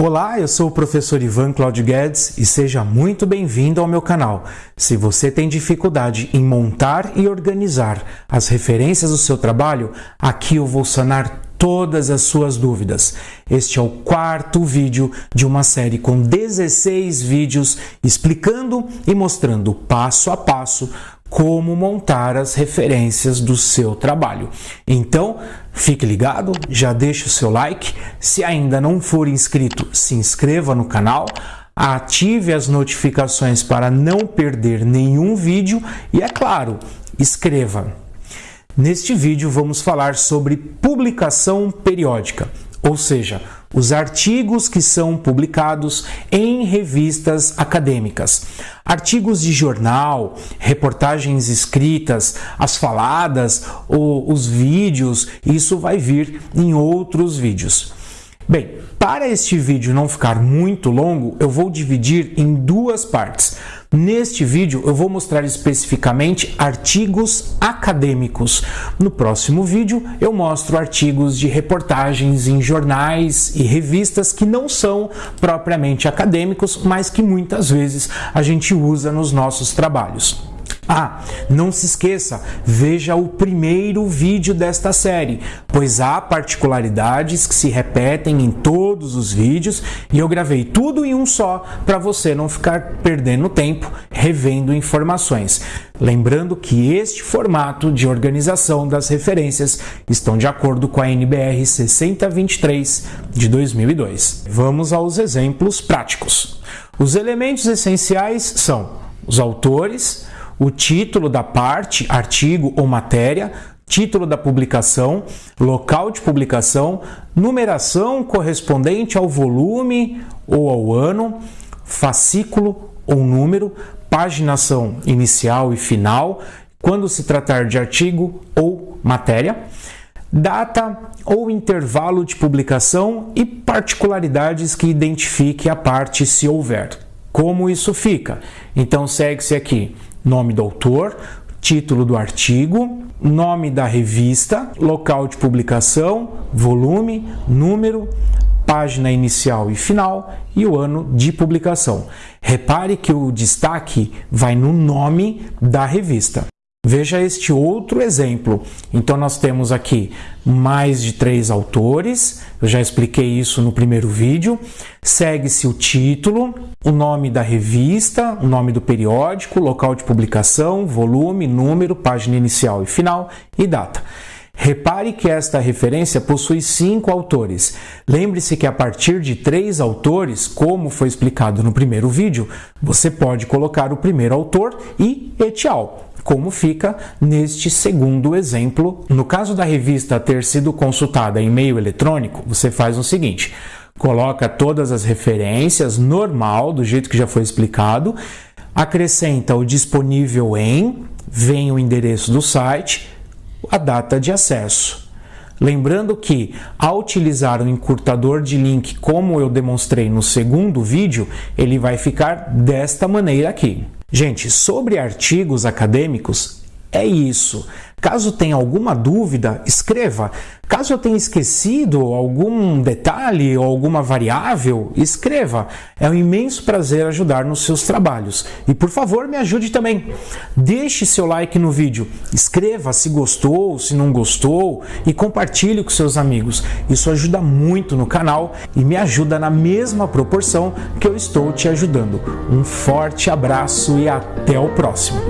Olá, eu sou o professor Ivan Claudio Guedes e seja muito bem-vindo ao meu canal. Se você tem dificuldade em montar e organizar as referências do seu trabalho, aqui eu vou sanar todas as suas dúvidas. Este é o quarto vídeo de uma série com 16 vídeos explicando e mostrando passo a passo como montar as referências do seu trabalho. Então, fique ligado, já deixa o seu like. Se ainda não for inscrito, se inscreva no canal, ative as notificações para não perder nenhum vídeo e, é claro, escreva. Neste vídeo vamos falar sobre publicação periódica, ou seja, os artigos que são publicados em revistas acadêmicas. Artigos de jornal, reportagens escritas, as faladas, ou os vídeos, isso vai vir em outros vídeos. Bem, para este vídeo não ficar muito longo, eu vou dividir em duas partes. Neste vídeo eu vou mostrar especificamente artigos acadêmicos. No próximo vídeo eu mostro artigos de reportagens em jornais e revistas que não são propriamente acadêmicos, mas que muitas vezes a gente usa nos nossos trabalhos. Ah, não se esqueça, veja o primeiro vídeo desta série, pois há particularidades que se repetem em todos os vídeos e eu gravei tudo em um só para você não ficar perdendo tempo revendo informações. Lembrando que este formato de organização das referências estão de acordo com a NBR 6023 de 2002. Vamos aos exemplos práticos. Os elementos essenciais são os autores, o título da parte, artigo ou matéria, título da publicação, local de publicação, numeração correspondente ao volume ou ao ano, fascículo ou número, paginação inicial e final, quando se tratar de artigo ou matéria, data ou intervalo de publicação e particularidades que identifique a parte se houver. Como isso fica? Então segue-se aqui nome do autor, título do artigo, nome da revista, local de publicação, volume, número, página inicial e final e o ano de publicação. Repare que o destaque vai no nome da revista. Veja este outro exemplo. Então, nós temos aqui mais de três autores, eu já expliquei isso no primeiro vídeo. Segue-se o título, o nome da revista, o nome do periódico, local de publicação, volume, número, página inicial e final e data. Repare que esta referência possui cinco autores. Lembre-se que a partir de três autores, como foi explicado no primeiro vídeo, você pode colocar o primeiro autor e etial como fica neste segundo exemplo. No caso da revista ter sido consultada em meio eletrônico, você faz o seguinte: coloca todas as referências normal, do jeito que já foi explicado, acrescenta o disponível em, vem o endereço do site, a data de acesso. Lembrando que, ao utilizar o encurtador de link como eu demonstrei no segundo vídeo, ele vai ficar desta maneira aqui. Gente, sobre artigos acadêmicos, é isso. Caso tenha alguma dúvida, escreva. Caso eu tenha esquecido algum detalhe ou alguma variável, escreva. É um imenso prazer ajudar nos seus trabalhos. E por favor, me ajude também. Deixe seu like no vídeo, escreva se gostou, se não gostou e compartilhe com seus amigos. Isso ajuda muito no canal e me ajuda na mesma proporção que eu estou te ajudando. Um forte abraço e até o próximo.